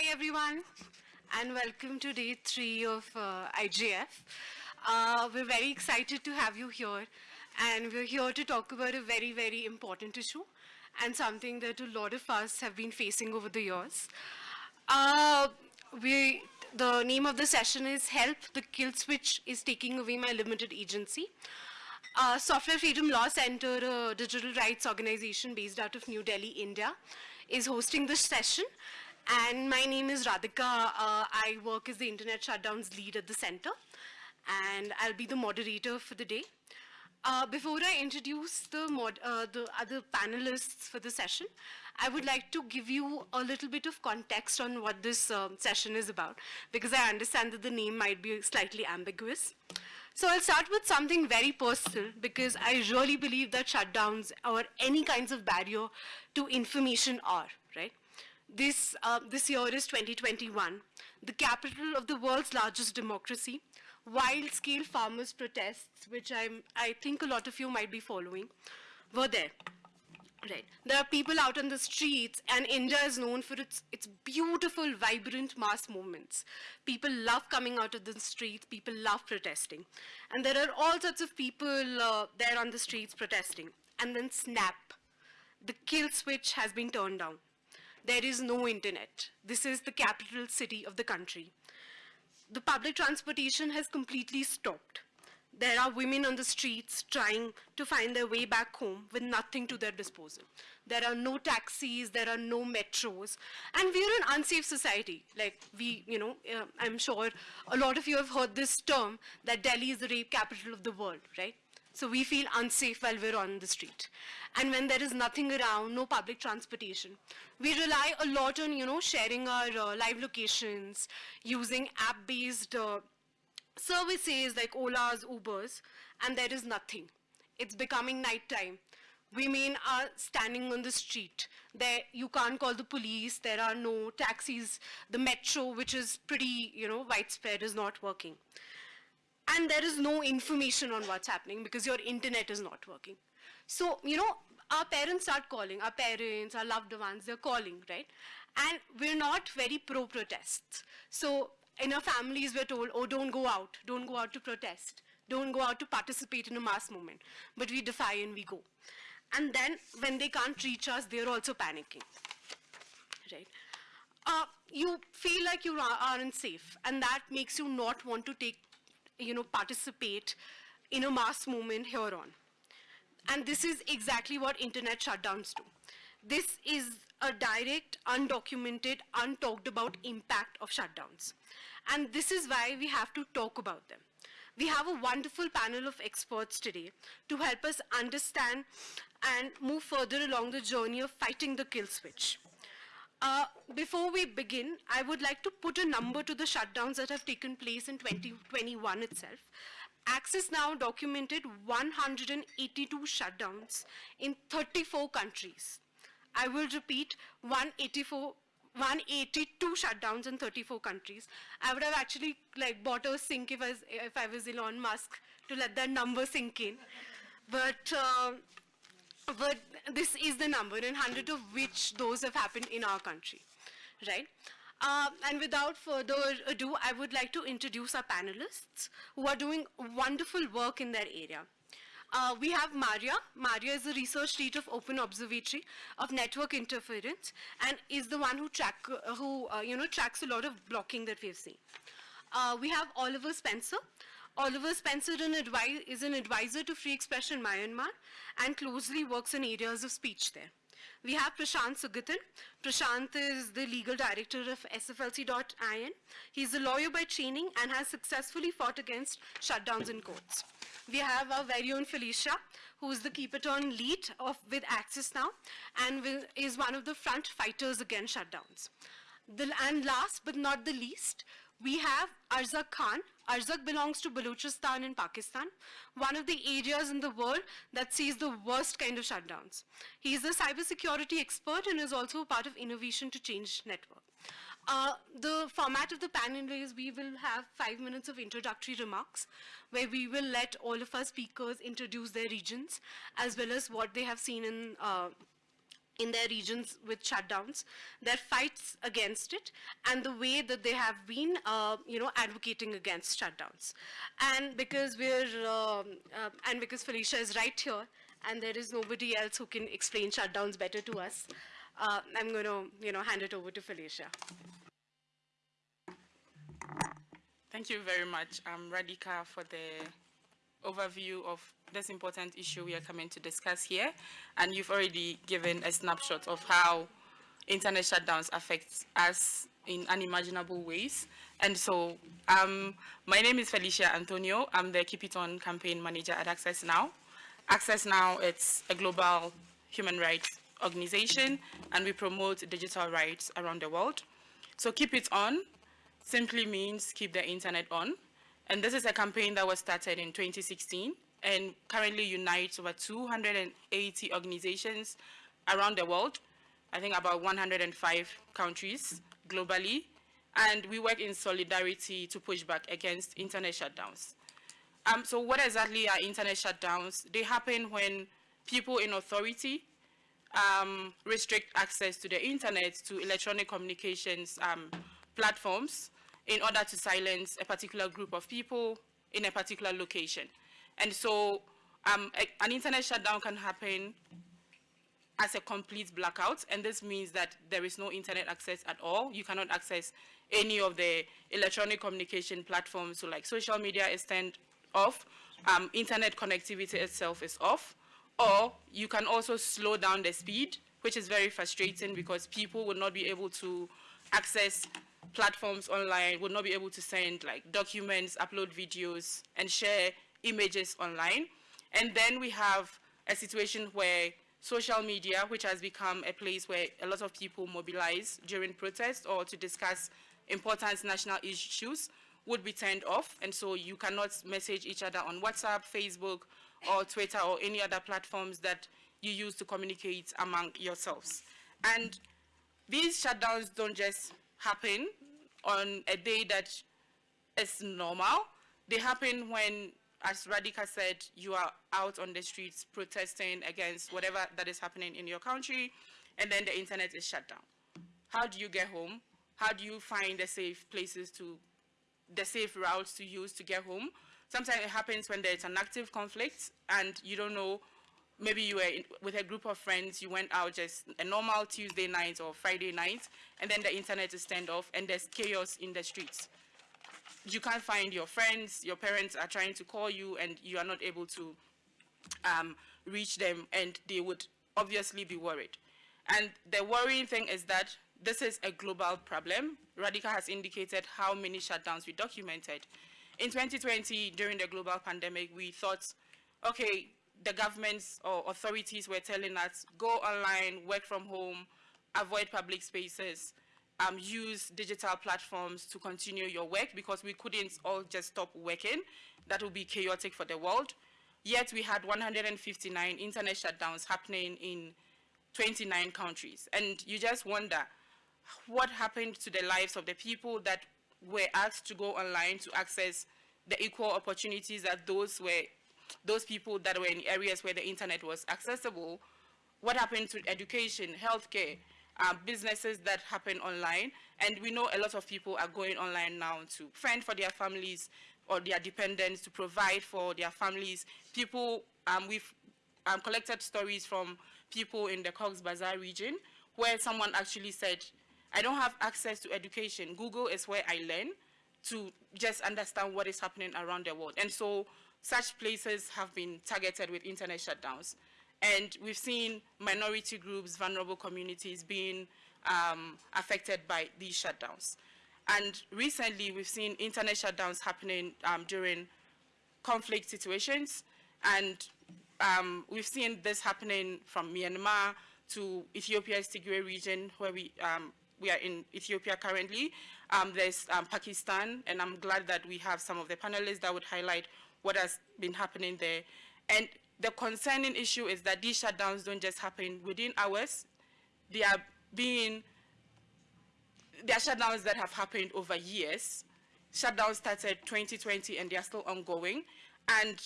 Hi, everyone, and welcome to day three of uh, IGF. Uh, we're very excited to have you here, and we're here to talk about a very, very important issue and something that a lot of us have been facing over the years. Uh, we, the name of the session is Help, the Kill Switch is Taking Away My Limited Agency. Uh, Software Freedom Law Center, a digital rights organization based out of New Delhi, India, is hosting this session. And my name is Radhika. Uh, I work as the Internet Shutdowns lead at the center. And I'll be the moderator for the day. Uh, before I introduce the, mod, uh, the other panelists for the session, I would like to give you a little bit of context on what this um, session is about, because I understand that the name might be slightly ambiguous. So I'll start with something very personal, because I really believe that shutdowns or any kinds of barrier to information are, right? This, uh, this year is 2021, the capital of the world's largest democracy, wild-scale farmers' protests, which I'm, I think a lot of you might be following, were there. Right. There are people out on the streets, and India is known for its, its beautiful, vibrant mass movements. People love coming out of the streets. People love protesting. And there are all sorts of people uh, there on the streets protesting. And then snap. The kill switch has been turned down. There is no internet. This is the capital city of the country. The public transportation has completely stopped. There are women on the streets trying to find their way back home with nothing to their disposal. There are no taxis, there are no metros, and we're an unsafe society. Like we, you know, uh, I'm sure a lot of you have heard this term that Delhi is the rape capital of the world, right? So we feel unsafe while we're on the street. And when there is nothing around, no public transportation, we rely a lot on, you know, sharing our uh, live locations, using app-based uh, services like Ola's, Ubers, and there is nothing. It's becoming nighttime. Women are standing on the street. There, you can't call the police. There are no taxis. The metro, which is pretty, you know, widespread, is not working. And there is no information on what's happening because your internet is not working. So, you know, our parents start calling, our parents, our loved ones, they're calling, right? And we're not very pro-protests. So in our families, we're told, oh, don't go out, don't go out to protest, don't go out to participate in a mass movement. But we defy and we go. And then when they can't reach us, they're also panicking, right? Uh, you feel like you aren't safe, and that makes you not want to take, you know, participate in a mass movement here on. And this is exactly what internet shutdowns do. This is a direct, undocumented, untalked about impact of shutdowns. And this is why we have to talk about them. We have a wonderful panel of experts today to help us understand and move further along the journey of fighting the kill switch. Uh, before we begin, I would like to put a number to the shutdowns that have taken place in 2021 itself. Access Now documented 182 shutdowns in 34 countries. I will repeat 184 182 shutdowns in 34 countries. I would have actually like bought a sink if I was, if I was Elon Musk to let that number sink in. But, uh, but this is the number, and 100 of which those have happened in our country, right? Uh, and without further ado, I would like to introduce our panelists who are doing wonderful work in their area. Uh, we have Maria. Maria is the research lead of Open Observatory of Network Interference and is the one who, track, uh, who you know, tracks a lot of blocking that we've seen. Uh, we have Oliver Spencer. Oliver Spencer is an advisor to free expression in Myanmar and closely works in areas of speech there. We have Prashant Sugathan. Prashant is the legal director of SFLC.in. He's a lawyer by training and has successfully fought against shutdowns in courts. We have our very own Felicia, who is the Keep It On lead of, with Access Now and will, is one of the front fighters against shutdowns. The, and last but not the least, we have Arzak Khan. Arzak belongs to Balochistan in Pakistan, one of the areas in the world that sees the worst kind of shutdowns. He is a cybersecurity expert and is also part of Innovation to Change Network. Uh, the format of the panel is we will have five minutes of introductory remarks where we will let all of our speakers introduce their regions as well as what they have seen in uh, in their regions with shutdowns, their fights against it, and the way that they have been, uh, you know, advocating against shutdowns. And because we're, um, uh, and because Felicia is right here, and there is nobody else who can explain shutdowns better to us, uh, I'm going to, you know, hand it over to Felicia. Thank you very much, um, Radhika, for the overview of this important issue we are coming to discuss here. And you've already given a snapshot of how internet shutdowns affect us in unimaginable ways. And so um, my name is Felicia Anthonio. I'm the Keep It On campaign manager at Access Now. Access Now, it's a global human rights organization, and we promote digital rights around the world. So Keep It On simply means keep the internet on. And this is a campaign that was started in 2016 and currently unites over 280 organizations around the world, I think about 105 countries globally, and we work in solidarity to push back against internet shutdowns. Um, so what exactly are internet shutdowns? They happen when people in authority um, restrict access to the internet, to electronic communications um, platforms, in order to silence a particular group of people in a particular location. And so um, a, an internet shutdown can happen as a complete blackout, and this means that there is no internet access at all. You cannot access any of the electronic communication platforms, so like social media is turned off, um, internet connectivity itself is off, or you can also slow down the speed, which is very frustrating because people will not be able to access platforms online would not be able to send like documents, upload videos, and share images online. And then we have a situation where social media, which has become a place where a lot of people mobilize during protests or to discuss important national issues, would be turned off. And so you cannot message each other on WhatsApp, Facebook, or Twitter, or any other platforms that you use to communicate among yourselves. And these shutdowns don't just happen on a day that is normal. They happen when, as Radhika said, you are out on the streets protesting against whatever that is happening in your country, and then the internet is shut down. How do you get home? How do you find the safe places to, the safe routes to use to get home? Sometimes it happens when there's an active conflict and you don't know maybe you were with a group of friends, you went out just a normal Tuesday night or Friday night, and then the internet is turned off and there's chaos in the streets. You can't find your friends, your parents are trying to call you and you are not able to um, reach them and they would obviously be worried. And the worrying thing is that this is a global problem. Radhika has indicated how many shutdowns we documented. In 2020, during the global pandemic, we thought, okay, the governments or authorities were telling us, go online, work from home, avoid public spaces, um, use digital platforms to continue your work because we couldn't all just stop working. That would be chaotic for the world. Yet we had 159 internet shutdowns happening in 29 countries. And you just wonder what happened to the lives of the people that were asked to go online to access the equal opportunities that those were those people that were in areas where the internet was accessible, what happened to education, healthcare, uh, businesses that happen online. And we know a lot of people are going online now to fend for their families or their dependents, to provide for their families. People, um, we've um, collected stories from people in the Cox's Bazar region where someone actually said, I don't have access to education. Google is where I learn to just understand what is happening around the world. And so such places have been targeted with internet shutdowns. And we've seen minority groups, vulnerable communities being um, affected by these shutdowns. And recently, we've seen internet shutdowns happening um, during conflict situations. And um, we've seen this happening from Myanmar to Ethiopia's Tigray region, where we, um, we are in Ethiopia currently. Um, there's um, Pakistan, and I'm glad that we have some of the panelists that would highlight what has been happening there. And the concerning issue is that these shutdowns don't just happen within hours. They are being, they are shutdowns that have happened over years. Shutdowns started 2020 and they are still ongoing. And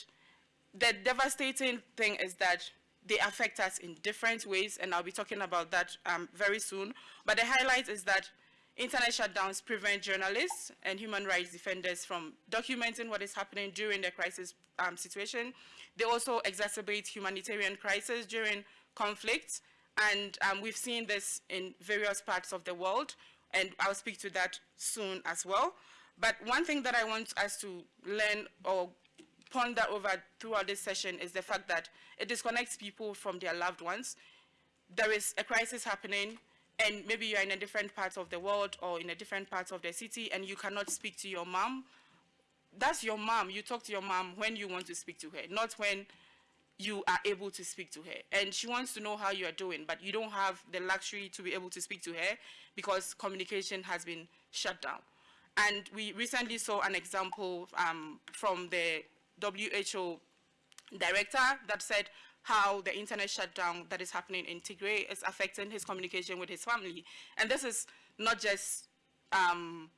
the devastating thing is that they affect us in different ways, and I'll be talking about that um, very soon. But the highlight is that internet shutdowns prevent journalists and human rights defenders from documenting what is happening during the crisis um, situation. They also exacerbate humanitarian crisis during conflict, and um, we've seen this in various parts of the world, and I'll speak to that soon as well. But one thing that I want us to learn or ponder over throughout this session is the fact that it disconnects people from their loved ones. There is a crisis happening, and maybe you're in a different part of the world or in a different part of the city, and you cannot speak to your mom. That's your mom. You talk to your mom when you want to speak to her, not when you are able to speak to her. And she wants to know how you are doing, but you don't have the luxury to be able to speak to her because communication has been shut down. And we recently saw an example um, from the WHO director that said how the internet shutdown that is happening in Tigray is affecting his communication with his family. And this is not just um,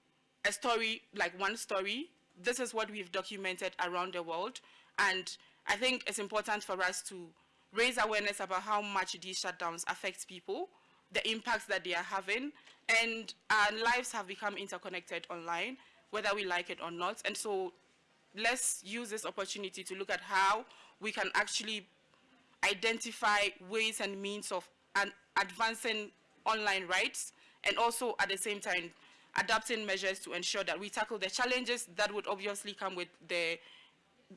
a story, like one story. This is what we've documented around the world. And I think it's important for us to raise awareness about how much these shutdowns affect people, the impacts that they are having, and our lives have become interconnected online, whether we like it or not. And so let's use this opportunity to look at how we can actually identify ways and means of an advancing online rights and also at the same time adapting measures to ensure that we tackle the challenges that would obviously come with the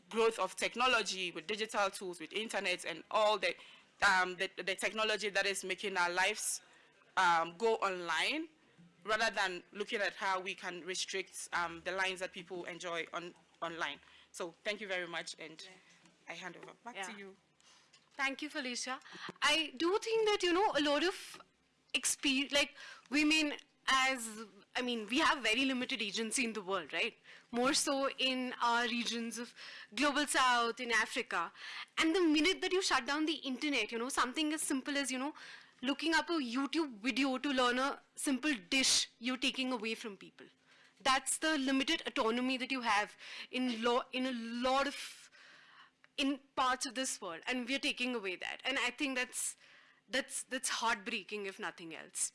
growth of technology, with digital tools, with internet and all the, um, the, the, technology that is making our lives um, go online rather than looking at how we can restrict um, the lines that people enjoy on online. So thank you very much, and I hand over back yeah. to you. Thank you, Felicia. I do think that, you know, a lot of experience, like women as, I mean, we have very limited agency in the world, right? More so in our regions of global south, in Africa. And the minute that you shut down the internet, you know, something as simple as, you know, looking up a YouTube video to learn a simple dish, you're taking away from people that's the limited autonomy that you have in, lo in a lot of in parts of this world and we're taking away that. And i think that's that's that's heartbreaking if nothing else.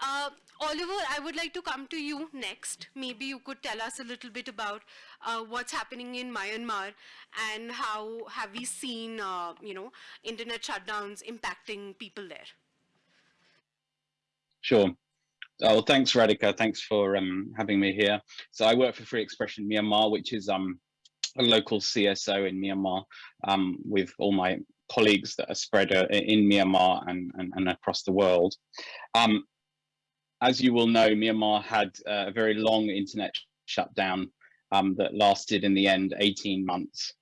Uh, oliver i would like to come to you next. Maybe you could tell us a little bit about uh, what's happening in myanmar and how have we seen uh, you know internet shutdowns impacting people there? Sure. Oh, thanks, Radhika. Thanks for um, having me here. So I work for Free Expression Myanmar, which is um, a local CSO in Myanmar um, with all my colleagues that are spread uh, in Myanmar and, and, and across the world. Um, as you will know, Myanmar had a very long internet shutdown um, that lasted in the end 18 months.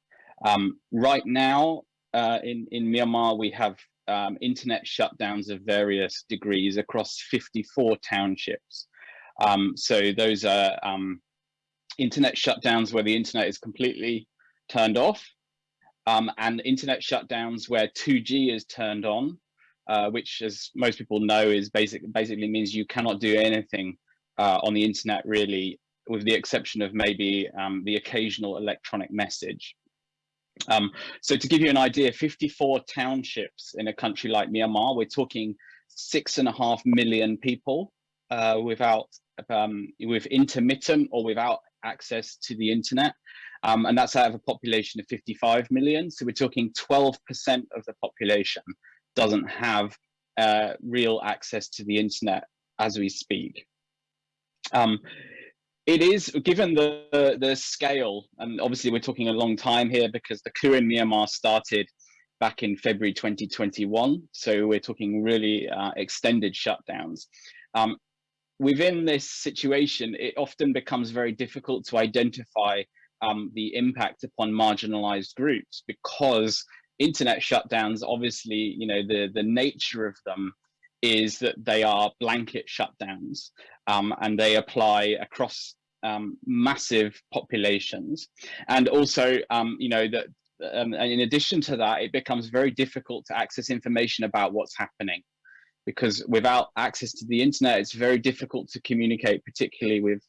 Um, right now uh, in, in Myanmar, we have um, internet shutdowns of various degrees across 54 townships. Um, so those are internet shutdowns where the internet is completely turned off um, and internet shutdowns where 2G is turned on, uh, which as most people know is basic, basically means you cannot do anything uh, on the internet really with the exception of maybe um, the occasional electronic message. Um, so to give you an idea, 54 townships in a country like Myanmar, we're talking six and a half million people uh, without um, with intermittent or without access to the internet. Um, and that's out of a population of 55 million. So we're talking 12% of the population doesn't have uh, real access to the internet as we speak. Um, it is given the the scale and obviously we're talking a long time here because the coup in myanmar started back in february 2021 so we're talking really uh, extended shutdowns um, within this situation it often becomes very difficult to identify um, the impact upon marginalized groups because internet shutdowns obviously you know the the nature of them is that they are blanket shutdowns um, and they apply across um, massive populations. And also, um, you know, that um, and in addition to that, it becomes very difficult to access information about what's happening because without access to the internet, it's very difficult to communicate, particularly with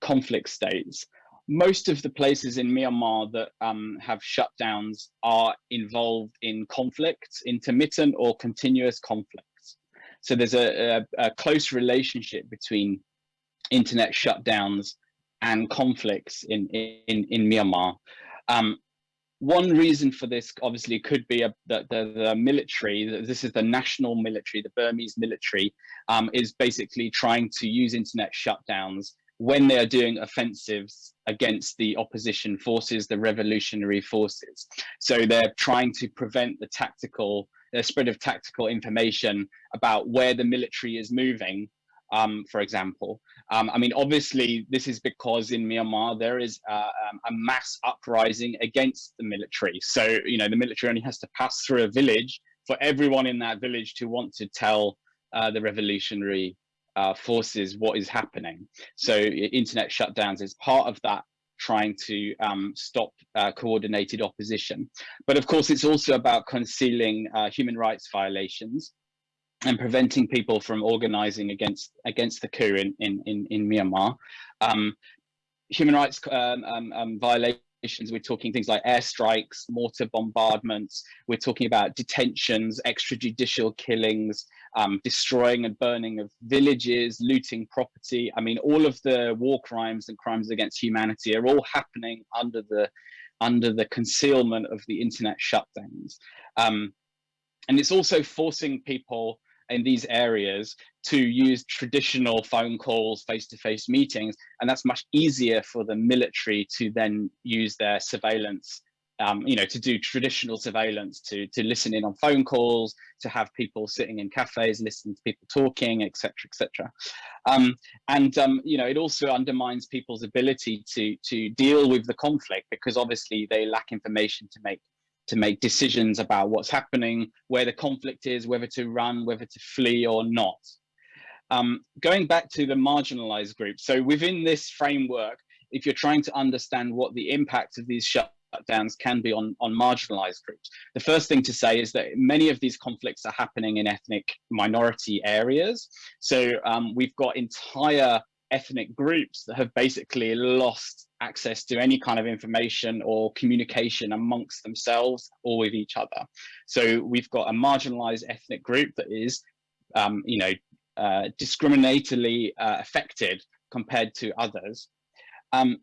conflict states. most of the places in Myanmar that um, have shutdowns are involved in conflicts, intermittent or continuous conflicts. So there's a, a, a close relationship between internet shutdowns and conflicts in, in, in Myanmar. Um, one reason for this obviously could be a, that the, the, military, this is the national military, the Burmese military, um, is basically trying to use internet shutdowns when they are doing offensives against the opposition forces, the revolutionary forces. So they're trying to prevent the tactical, the spread of tactical information about where the military is moving um, for example. Um, I mean, obviously, this is because in Myanmar there is uh, um, a mass uprising against the military. So, you know, the military only has to pass through a village for everyone in that village to want to tell uh, the revolutionary uh, forces what is happening. So, internet shutdowns is part of that trying to um, stop uh, coordinated opposition. But of course, it's also about concealing uh, human rights violations and preventing people from organizing against against the coup in in in, in Myanmar. Um, human rights um, um, um violations. We're talking things like airstrikes, mortar bombardments. We're talking about detentions, extrajudicial killings, um, destroying and burning of villages, looting property. I mean, all of the war crimes and crimes against humanity are all happening under the under the concealment of the internet shutdowns. Um, and it's also forcing people in these areas to use traditional phone calls, face-to-face -face meetings, and that's much easier for the military to then use their surveillance, um, you know, to do traditional surveillance, to, to listen in on phone calls, to have people sitting in cafes, listening to people talking, et etc., etc. Um, and, um, you know, it also undermines people's ability to, to deal with the conflict because obviously they lack information to make to make decisions about what's happening, where the conflict is, whether to run, whether to flee or not. Um, going back to the marginalized groups, so within this framework, if you're trying to understand what the impact of these shutdowns can be on, on marginalized groups, the first thing to say is that many of these conflicts are happening in ethnic minority areas. So um, we've got entire ethnic groups that have basically lost access to any kind of information or communication amongst themselves or with each other. So we've got a marginalized ethnic group that is, um, you know, uh, discriminatorily uh, affected compared to others. Um,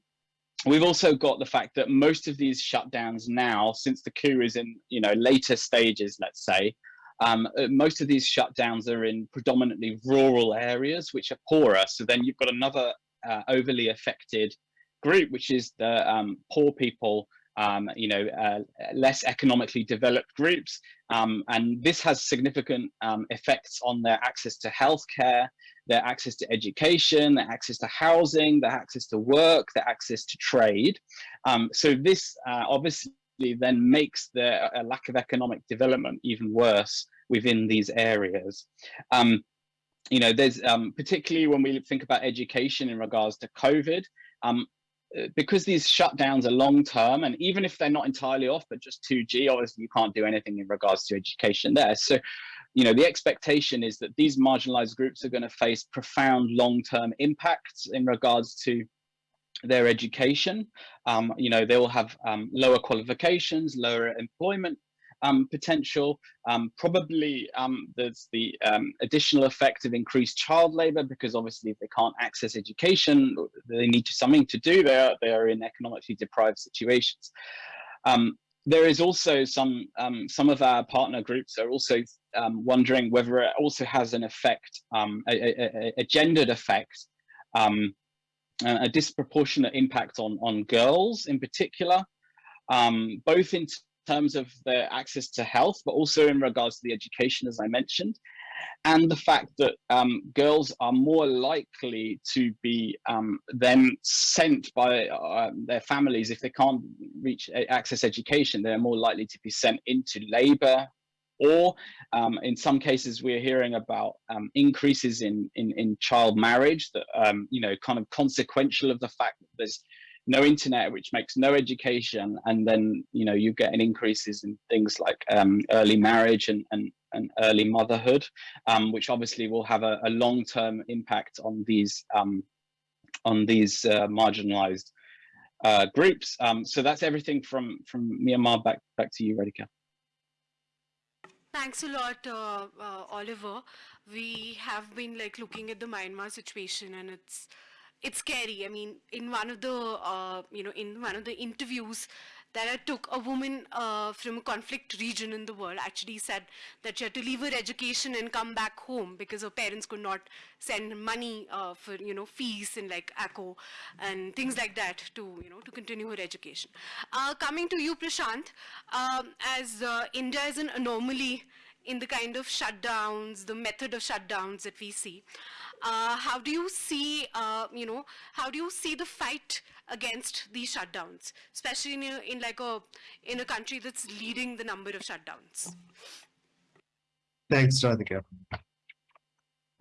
we've also got the fact that most of these shutdowns now, since the coup is in, you know, later stages, let's say, um, uh, most of these shutdowns are in predominantly rural areas, which are poorer. So then you've got another uh, overly affected group, which is the um, poor people, um, you know, uh, less economically developed groups. Um, and this has significant um, effects on their access to healthcare, their access to education, their access to housing, their access to work, their access to trade. Um, so this uh, obviously then makes the lack of economic development even worse within these areas. Um, you know, there's um, particularly when we think about education in regards to COVID, um, uh, because these shutdowns are long term, and even if they're not entirely off, but just 2G, obviously you can't do anything in regards to education there. So, you know, the expectation is that these marginalized groups are going to face profound long term impacts in regards to their education. Um, you know, they will have um, lower qualifications, lower employment um, potential. Um, probably um, there's the um, additional effect of increased child labor because obviously if they can't access education, they need something to do. They are, they are in economically deprived situations. there is also some some of our partner groups are also wondering whether it also has an effect, a, a, a, gendered effect um, a disproportionate impact on, on girls in particular, um, both in terms of their access to health, but also in regards to the education, as I mentioned, and the fact that um, girls are more likely to be um, then sent by uh, their families if they can't reach access education, they're more likely to be sent into labor or um, in some cases we're hearing about um, increases in, in, in child marriage that um, you know kind of consequential of the fact that there's no internet which makes no education and then you know you get an increases in things like um, early marriage and, and, and early motherhood um, which obviously will have a, a long-term impact on these um, on these uh, marginalized uh, groups. So that's everything from from Myanmar. Back back to you, Radhika. Thanks a lot, uh, uh, Oliver. We have been like looking at the Myanmar situation, and it's it's scary. I mean, in one of the uh, you know in one of the interviews that I took, a woman uh, from a conflict region in the world actually said that she had to leave her education and come back home because her parents could not send money uh, for you know fees and like ACO and things like that to you know to continue her education. Uh, coming to you, Prashant, um, as uh, India is an anomaly in the kind of shutdowns, the method of shutdowns that we see. Uh, how do you see, uh, you know, how do you see the fight against these shutdowns, especially in, a, in like a in a country that's leading the number of shutdowns? Thanks, Radhika.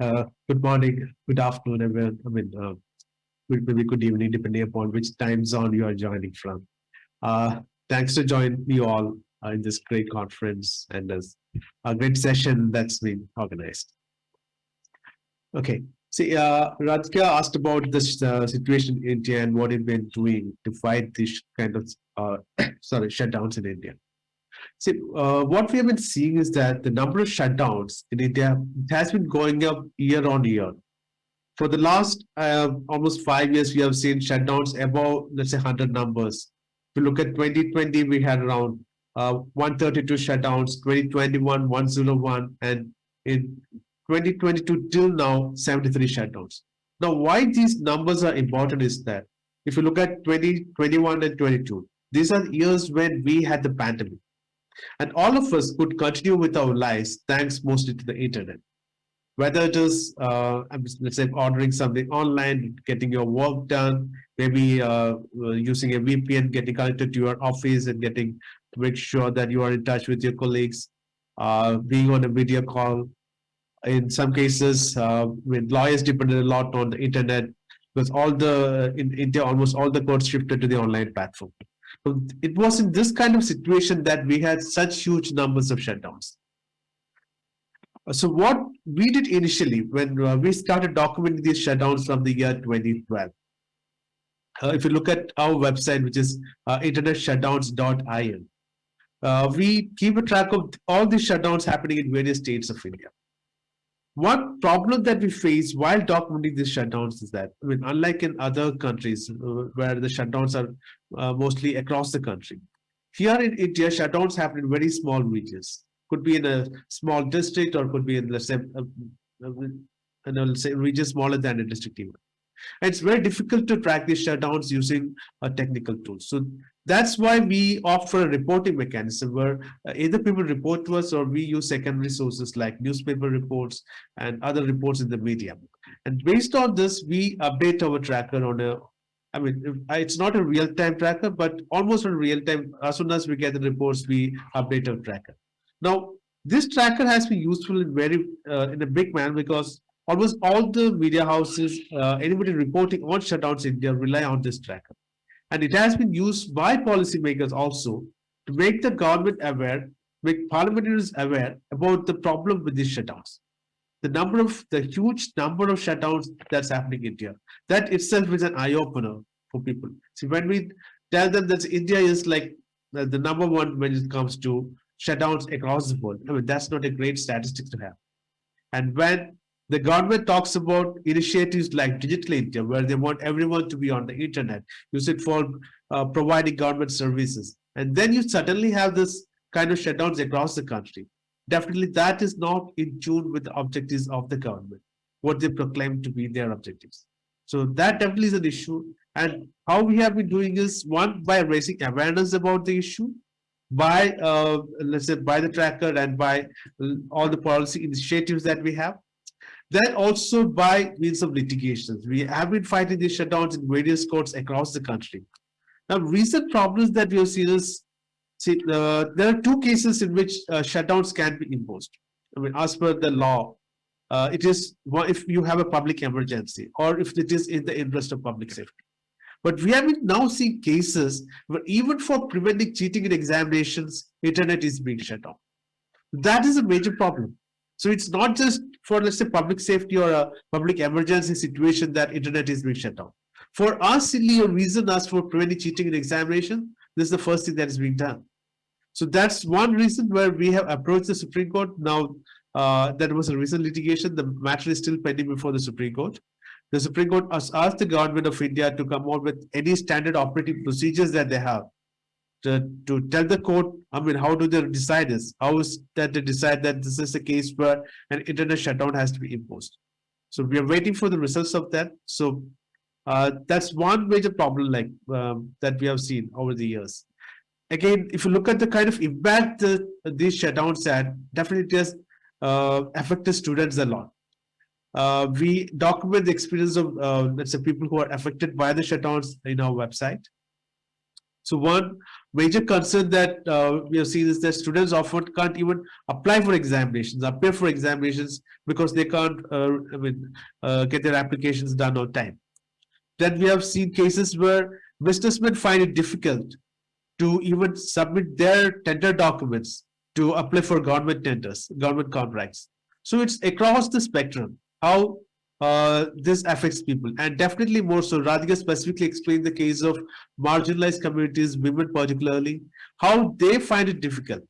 Uh, good morning, good afternoon, everyone. I mean, uh, maybe good evening, depending upon which time zone you are joining from. Uh, thanks to join you all uh, in this great conference and this a great session that's been organized. Okay, see, uh, Radhika asked about this uh, situation in India and what it's been doing to fight this kind of, uh, sorry, shutdowns in India. See, uh, what we have been seeing is that the number of shutdowns in India has been going up year on year. For the last uh, almost five years, we have seen shutdowns above, let's say, 100 numbers. If you look at 2020, we had around uh, 132 shutdowns, 2021, 101, and in 2022 till now 73 shutdowns. Now, why these numbers are important is that if you look at 2021 and 22, these are years when we had the pandemic. And all of us could continue with our lives thanks mostly to the internet. Whether it is, uh, let's say, ordering something online, getting your work done, maybe uh, using a VPN, getting connected to your office and getting to make sure that you are in touch with your colleagues, uh, being on a video call, in some cases uh, with lawyers depended a lot on the internet because all the in India almost all the courts shifted to the online platform. So it was in this kind of situation that we had such huge numbers of shutdowns. So what we did initially when uh, we started documenting these shutdowns from the year 2012. Uh, if you look at our website, which is uh, internetshutdowns.in, uh, we keep a track of all these shutdowns happening in various states of India. One problem that we face while documenting these shutdowns is that, I mean, unlike in other countries uh, where the shutdowns are uh, mostly across the country, here in India, shutdowns happen in very small regions. Could be in a small district or could be in, let's say, a, a, a, region smaller than a district even. And it's very difficult to track these shutdowns using a technical tool. So that's why we offer a reporting mechanism where uh, either people report to us or we use secondary sources like newspaper reports and other reports in the media. And based on this, we update our tracker on a, I mean, it's not a real-time tracker, but almost on real-time. As soon as we get the reports, we update our tracker. Now, this tracker has been useful in very uh, in a big manner because almost all the media houses, uh, anybody reporting on shutdowns in India rely on this tracker. And it has been used by policymakers also to make the government aware, make parliamentarians aware about the problem with these shutdowns. The number of, the huge number of shutdowns that's happening in India. That itself is an eye-opener for people. See, when we tell them that India is like the, the number one when it comes to shutdowns across the world, I mean, that's not a great statistic to have. And when the government talks about initiatives like Digital India, where they want everyone to be on the internet, use it for uh, providing government services. And then you suddenly have this kind of shutdowns across the country. Definitely that is not in tune with the objectives of the government, what they proclaim to be their objectives. So that definitely is an issue. And how we have been doing is one, by raising awareness about the issue, by, uh, let's say, by the tracker and by all the policy initiatives that we have, then also by means of litigations. We have been fighting these shutdowns in various courts across the country. Now, recent problems that we have seen is, see, uh, there are two cases in which uh, shutdowns can be imposed. I mean, as per the law, uh, it is if you have a public emergency or if it is in the interest of public safety. But we have now seeing cases where even for preventing cheating in examinations, internet is being shut down. That is a major problem. So it's not just for, let's say, public safety or a public emergency situation that internet is being shut down. For our silly reason as for preventing cheating in examination, this is the first thing that is being done. So that's one reason where we have approached the Supreme Court. Now, uh, there was a recent litigation. The matter is still pending before the Supreme Court. The Supreme Court has asked the government of India to come out with any standard operating procedures that they have to, to tell the court, I mean, how do they decide this? How is that they decide that this is a case where an internet shutdown has to be imposed? So we are waiting for the results of that. So uh, that's one major problem like um, that we have seen over the years. Again, if you look at the kind of impact the, these shutdowns had, definitely has uh, affected students a lot. Uh, we document the experience of, uh, let's say, people who are affected by the shutdowns in our website. So one major concern that uh, we have seen is that students often can't even apply for examinations, appear for examinations because they can't uh, I mean, uh, get their applications done on time. Then we have seen cases where businessmen find it difficult to even submit their tender documents to apply for government tenders, government contracts. So it's across the spectrum how uh, this affects people. And definitely more so Radhika specifically explained the case of marginalized communities women particularly how they find it difficult.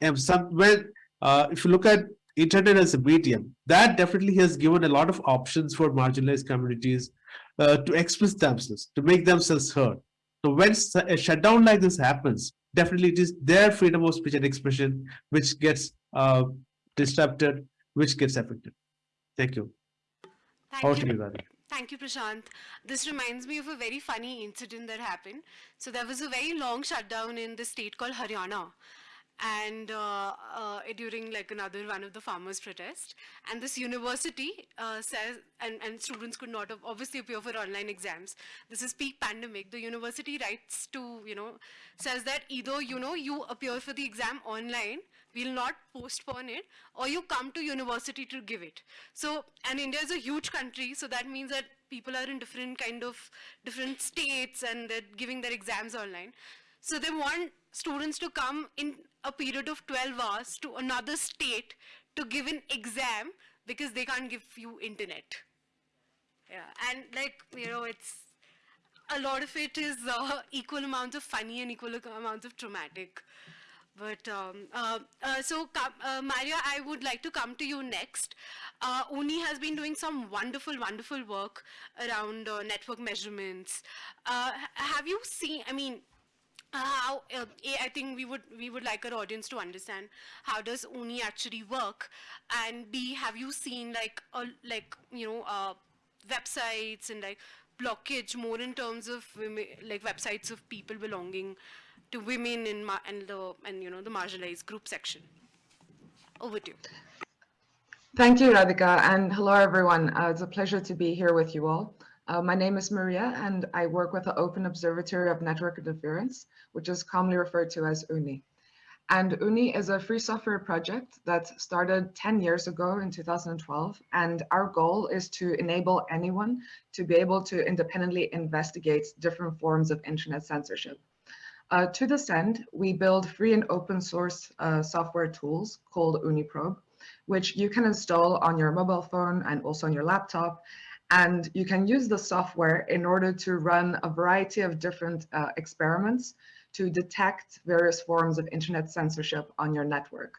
And some when uh, if you look at internet as a medium that definitely has given a lot of options for marginalized communities uh, to express themselves to make themselves heard. So when a shutdown like this happens definitely it is their freedom of speech and expression which gets uh, disrupted which gets affected Thank you. Thank you. Thank you, Prashant. This reminds me of a very funny incident that happened. So there was a very long shutdown in the state called Haryana and uh, uh, during like another one of the farmers protest. And this university uh, says and, and students could not obviously appear for online exams. This is peak pandemic. The university writes to you know says that either you know you appear for the exam online we'll not postpone it or you come to university to give it. So and india is a huge country so that means that people are in different kind of different states and they're giving their exams online. So they want students to come in a period of 12 hours to another state to give an exam because they can't give you internet. Yeah, and like, you know, it's a lot of it is uh, equal amounts of funny and equal amounts of traumatic. But um, uh, uh, so, uh, Maria, I would like to come to you next. Uh, OONI has been doing some wonderful, wonderful work around uh, network measurements. Uh, have you seen, I mean, how uh, I think we would we would like our audience to understand how does OONI actually work, and B have you seen like like you know uh, websites and like blockage more in terms of women, like websites of people belonging to women and and the and you know the marginalized group section. Over to you. Thank you, Radhika, and hello everyone. Uh, it's a pleasure to be here with you all. Uh, my name is Maria, and I work with the Open Observatory of Network Interference, which is commonly referred to as OONI. And OONI is a free software project that started 10 years ago in 2012. And our goal is to enable anyone to be able to independently investigate different forms of internet censorship. Uh, to this end, we build free and open source uh, software tools called OONI Probe, which you can install on your mobile phone and also on your laptop. And you can use the software in order to run a variety of different uh, experiments to detect various forms of internet censorship on your network.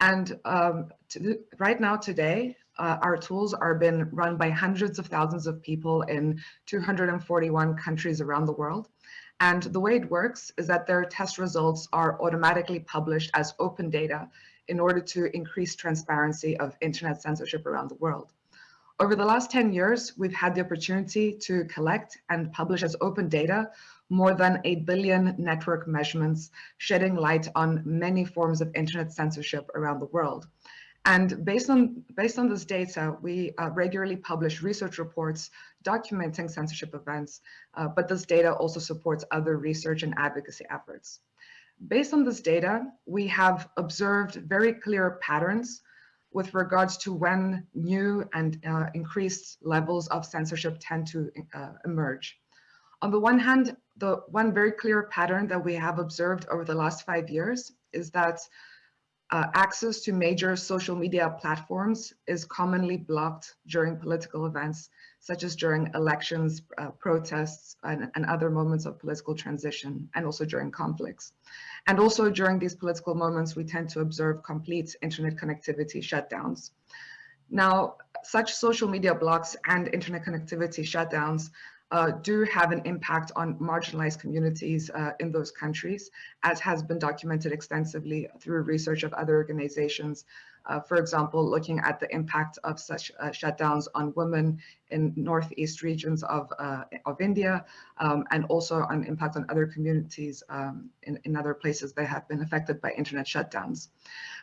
And um, to, right now, today, uh, our tools are being run by hundreds of thousands of people in 241 countries around the world. And the way it works is that their test results are automatically published as open data in order to increase transparency of internet censorship around the world. Over the last 10 years, we've had the opportunity to collect and publish as open data more than a billion network measurements, shedding light on many forms of internet censorship around the world. And based on, based on this data, we uh, regularly publish research reports documenting censorship events, uh, but this data also supports other research and advocacy efforts. Based on this data, we have observed very clear patterns with regards to when new and uh, increased levels of censorship tend to uh, emerge. On the one hand, the one very clear pattern that we have observed over the last five years is that uh, access to major social media platforms is commonly blocked during political events, such as during elections, uh, protests, and, and, other moments of political transition, and also during conflicts. And also during these political moments, we tend to observe complete internet connectivity shutdowns. Now, such social media blocks and internet connectivity shutdowns uh, do have an impact on marginalized communities uh, in those countries, as has been documented extensively through research of other organizations. Uh, for example, looking at the impact of such uh, shutdowns on women in northeast regions of, uh, of India, um, and also on impact on other communities um, in, in other places that have been affected by internet shutdowns.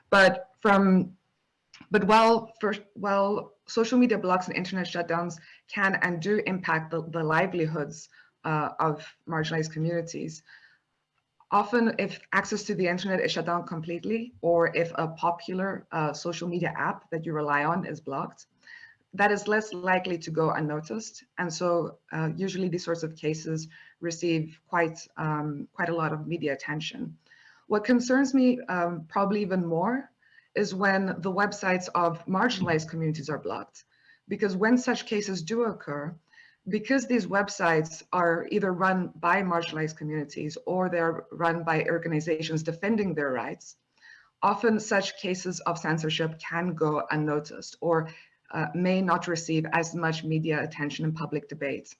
But from but while, for, while social media blocks and internet shutdowns can and do impact the, the livelihoods uh, of marginalized communities, often if access to the internet is shut down completely, or if a popular uh, social media app that you rely on is blocked, that is less likely to go unnoticed. And so uh, usually these sorts of cases receive quite, um, quite a lot of media attention. What concerns me um, probably even more is when the websites of marginalized communities are blocked. Because when such cases do occur, because these websites are either run by marginalized communities or they're run by organizations defending their rights, often such cases of censorship can go unnoticed or uh, may not receive as much media attention and public debate.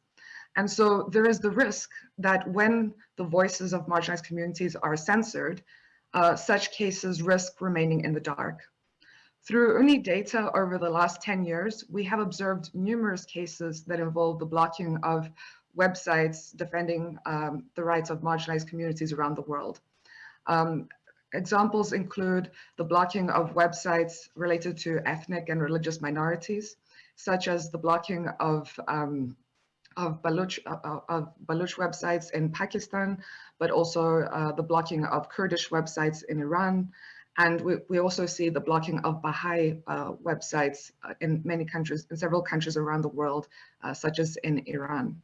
And so there is the risk that when the voices of marginalized communities are censored, uh, such cases risk remaining in the dark. Through OONI data over the last 10 years, we have observed numerous cases that involve the blocking of websites defending um, the rights of marginalized communities around the world. Um, examples include the blocking of websites related to ethnic and religious minorities, such as the blocking of um, of Baluch, uh, uh, of Baluch websites in Pakistan, but also uh, the blocking of Kurdish websites in Iran. And we, we also see the blocking of Baha'i uh, websites uh, in many countries, in several countries around the world, uh, such as in Iran.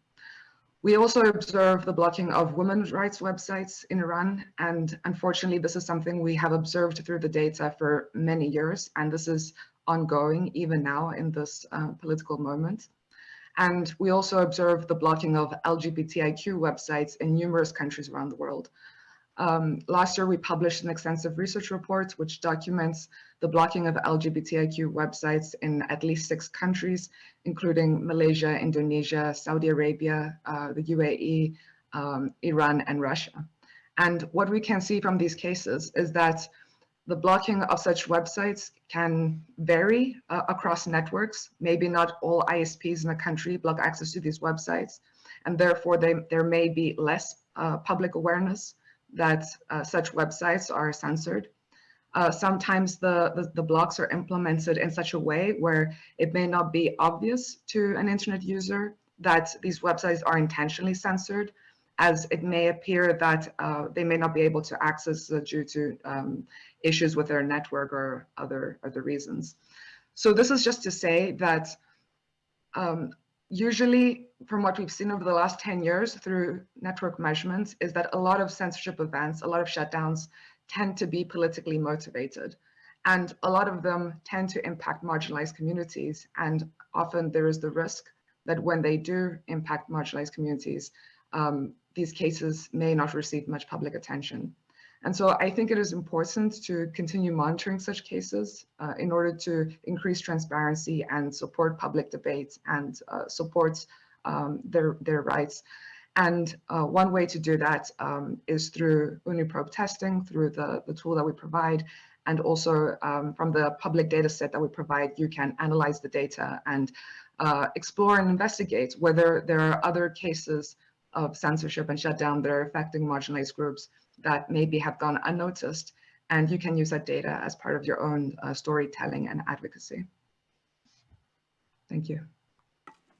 We also observe the blocking of women's rights websites in Iran. And unfortunately, this is something we have observed through the data for many years. And this is ongoing even now in this political moment. And we also observe the blocking of LGBTIQ websites in numerous countries around the world. Um, last year, we published an extensive research report which documents the blocking of LGBTIQ websites in at least six countries, including Malaysia, Indonesia, Saudi Arabia, uh, the UAE, um, Iran, and Russia. And what we can see from these cases is that the blocking of such websites can vary uh, across networks. Maybe not all ISPs in the country block access to these websites, and therefore they, there may be less uh, public awareness that uh, such websites are censored. Uh, sometimes the, the, the, blocks are implemented in such a way where it may not be obvious to an internet user that these websites are intentionally censored, as it may appear that uh, they may not be able to access uh, due to um, issues with their network or other other reasons. So this is just to say that um, usually from what we've seen over the last 10 years through network measurements is that a lot of censorship events, a lot of shutdowns tend to be politically motivated. And a lot of them tend to impact marginalized communities. And often there is the risk that when they do impact marginalized communities, um, these cases may not receive much public attention. And so I think it is important to continue monitoring such cases uh, in order to increase transparency and support public debate and uh, support um, their, their rights. And uh, one way to do that um, is through OONI Probe testing, through the, the tool that we provide, and also um, from the public data set that we provide, you can analyze the data and uh, explore and investigate whether there are other cases of censorship and shutdown that are affecting marginalized groups that maybe have gone unnoticed. And you can use that data as part of your own uh, storytelling and advocacy. Thank you.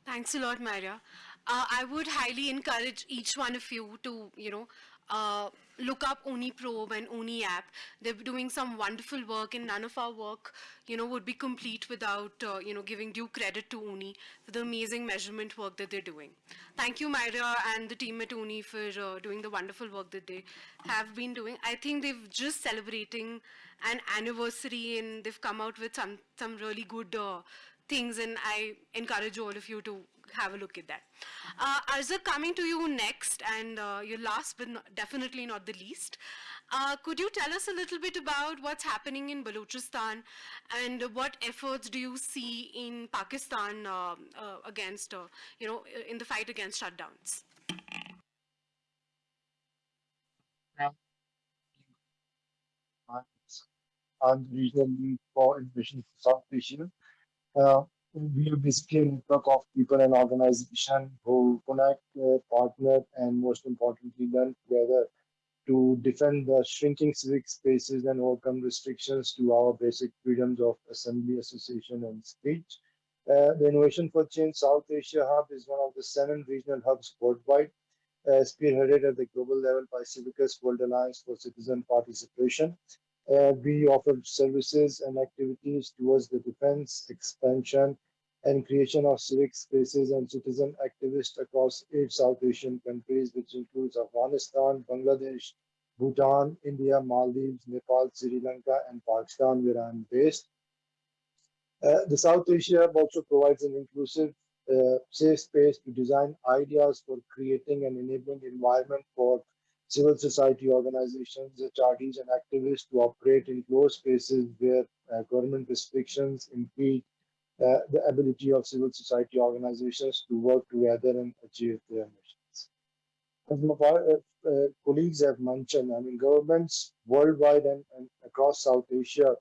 Thanks a lot, Maria. Uh, I would highly encourage each one of you to, you know, uh, look up OONI Probe and OONI app. They're doing some wonderful work and none of our work, you know, would be complete without, uh, you know, giving due credit to OONI for the amazing measurement work that they're doing. Thank you, Myra and the team at OONI for uh, doing the wonderful work that they have been doing. I think they've just celebrating an anniversary and they've come out with some some really good uh, things and I encourage all of you to have a look at that. Uh, Arza, coming to you next and uh, your last but not, definitely not the least. Uh, could you tell us a little bit about what's happening in Balochistan and what efforts do you see in Pakistan uh, uh, against, uh, you know, in the fight against shutdowns? and regional lead for innovation for South Asia. We are basically a network of people and organizations who connect, uh, partner, and most importantly, learn together to defend the shrinking civic spaces and overcome restrictions to our basic freedoms of assembly, association, and speech. Uh, the Innovation for Change South Asia Hub is one of the seven regional hubs worldwide, uh, spearheaded at the global level by Civicus World Alliance for Citizen Participation. Uh, we offer services and activities towards the defense, expansion, and creation of civic spaces and citizen activists across eight South Asian countries, which includes Afghanistan, Bangladesh, Bhutan, India, Maldives, Nepal, Sri Lanka, and Pakistan, where I'm based. Uh, the South Asia also provides an inclusive, uh, safe space to design ideas for creating an enabling environment for civil society organizations, charities, and activists to operate in closed spaces where uh, government restrictions impede uh, the ability of civil society organizations to work together and achieve their missions. As my uh, uh, colleagues have mentioned, I mean, governments worldwide and, and across South Asia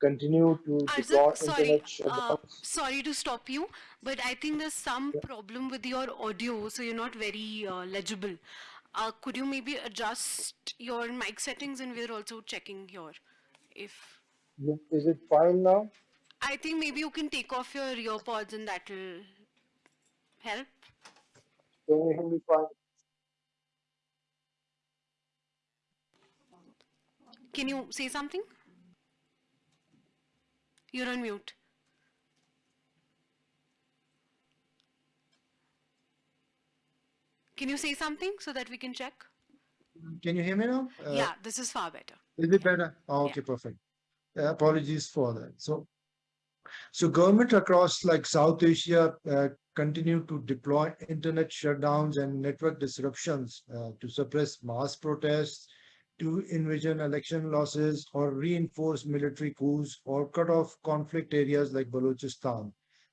continue to deploy sorry, uh, sorry to stop you, but I think there's some yeah. problem with your audio, so you're not very uh, legible. Uh, could you maybe adjust your mic settings and we're also checking here if is it fine now i think maybe you can take off your earpods and that will help can you hear me fine can you say something you're on mute Can you say something so that we can check? Can you hear me now? Uh, yeah, this is far better. Is it better? Oh, okay, yeah. perfect. Uh, apologies for that. So, so government across like South Asia uh, continue to deploy internet shutdowns and network disruptions uh, to suppress mass protests, to envision election losses or reinforce military coups or cut off conflict areas like Balochistan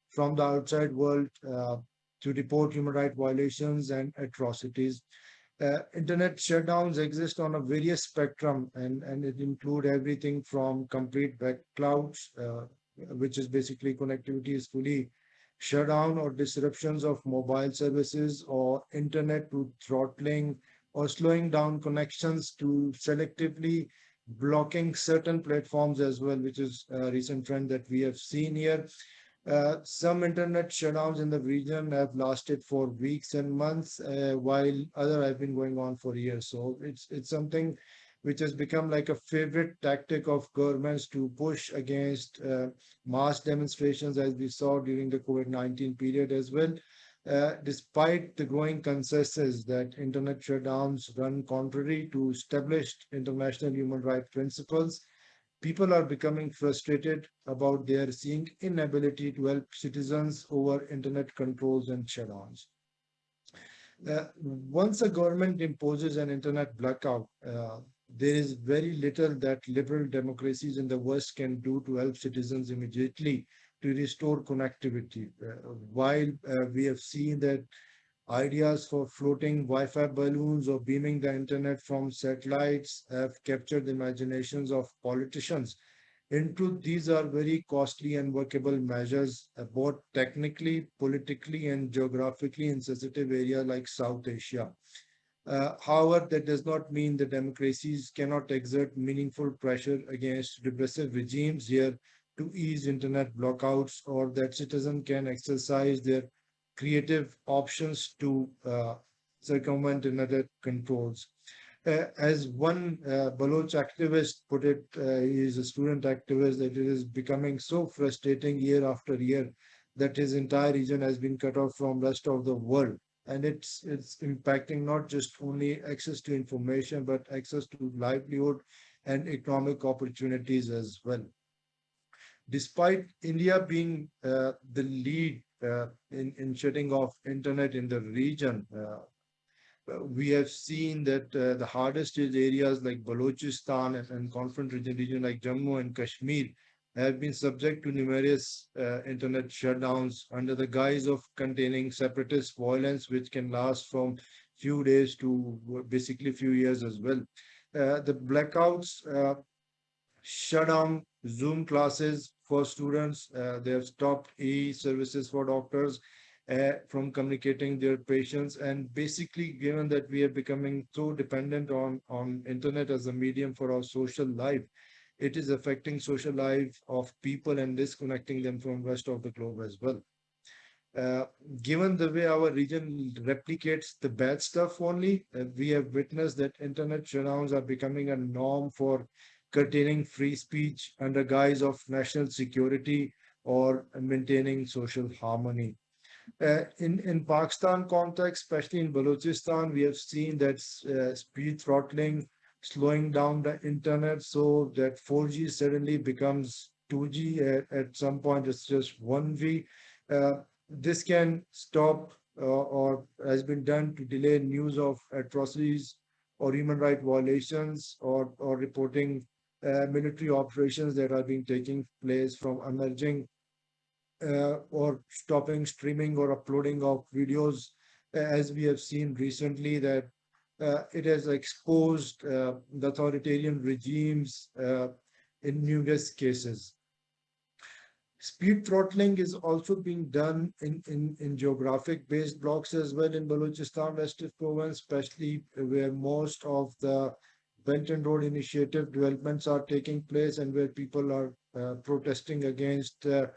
from the outside world uh, to report human rights violations and atrocities. Uh, internet shutdowns exist on a various spectrum and, and it include everything from complete backlogs, uh, which is basically connectivity is fully shut down or disruptions of mobile services or internet to throttling or slowing down connections to selectively blocking certain platforms as well, which is a recent trend that we have seen here. Uh, some internet shutdowns in the region have lasted for weeks and months, uh, while other have been going on for years. So it's it's something which has become like a favorite tactic of governments to push against uh, mass demonstrations, as we saw during the COVID-19 period as well. Uh, despite the growing consensus that internet shutdowns run contrary to established international human rights principles, people are becoming frustrated about their seeing inability to help citizens over internet controls and shutdowns. Uh, once a government imposes an internet blackout, uh, there is very little that liberal democracies in the West can do to help citizens immediately to restore connectivity. Uh, while uh, we have seen that Ideas for floating Wi-Fi balloons or beaming the internet from satellites have captured the imaginations of politicians. In truth, these are very costly and workable measures, uh, both technically, politically, and geographically in sensitive area like South Asia. Uh, however, that does not mean that democracies cannot exert meaningful pressure against repressive regimes here to ease internet blockouts or that citizens can exercise their creative options to uh, circumvent another controls. Uh, as one uh, Baloch activist put it, uh, he is a student activist, that it is becoming so frustrating year after year that his entire region has been cut off from rest of the world. And it's, it's impacting not just only access to information, but access to livelihood and economic opportunities as well. Despite India being uh, the lead uh, in, in shutting off internet in the region, uh, we have seen that uh, the hardest hit areas like Balochistan and, and conflict region, region like Jammu and Kashmir have been subject to numerous uh, internet shutdowns under the guise of containing separatist violence, which can last from few days to basically few years as well. Uh, the blackouts uh, shut down Zoom classes for students. Uh, they have stopped e-services for doctors uh, from communicating their patients. And basically, given that we are becoming so dependent on, on internet as a medium for our social life, it is affecting social life of people and disconnecting them from rest of the globe as well. Uh, given the way our region replicates the bad stuff only, uh, we have witnessed that internet shutdowns are becoming a norm for curtailing free speech under guise of national security or maintaining social harmony. Uh, in, in Pakistan context, especially in Balochistan, we have seen that uh, speed throttling, slowing down the internet so that 4G suddenly becomes 2G at, at some point it's just 1G. Uh, this can stop uh, or has been done to delay news of atrocities or human rights violations or, or reporting uh, military operations that are being taking place from emerging uh, or stopping streaming or uploading of videos as we have seen recently that uh, it has exposed uh, the authoritarian regimes uh, in numerous cases. Speed throttling is also being done in, in, in geographic based blocks as well in Balochistan West province, especially where most of the Belt and Road Initiative developments are taking place and where people are uh, protesting against uh,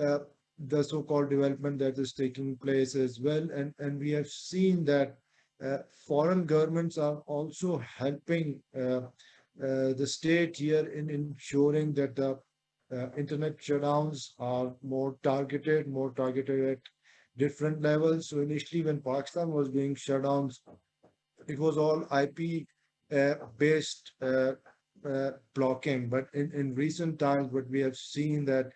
uh, the so-called development that is taking place as well. And, and we have seen that uh, foreign governments are also helping uh, uh, the state here in ensuring that the uh, internet shutdowns are more targeted, more targeted at different levels. So initially when Pakistan was doing shutdowns, it was all IP uh, based uh, uh, blocking. But in, in recent times, what we have seen that